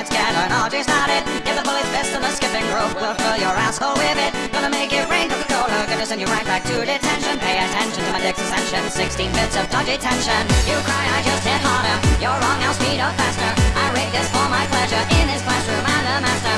let's get an orgy started. Get the bullet fist and the skipping rope, we'll fill your asshole with it. Gonna make it rain Coca-Cola, gonna send you right back to detention. Pay attention to my dick's ascension, 16 bits of dodgy tension. You cry, I just hit harder. You're wrong, I'll speed up faster. I rigged this for my pleasure. In this classroom, I'm the master.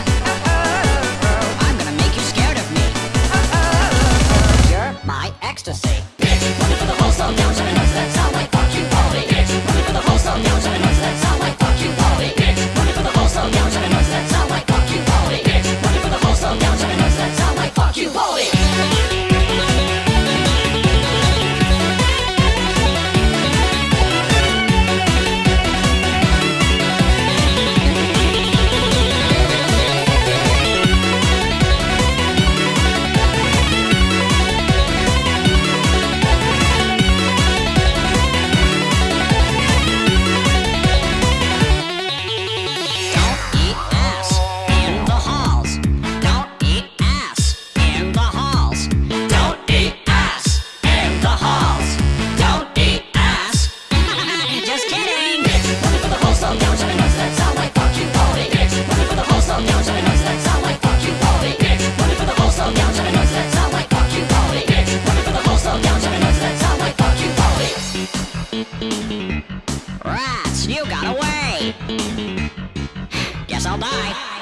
Rats, you got away! Guess I'll die.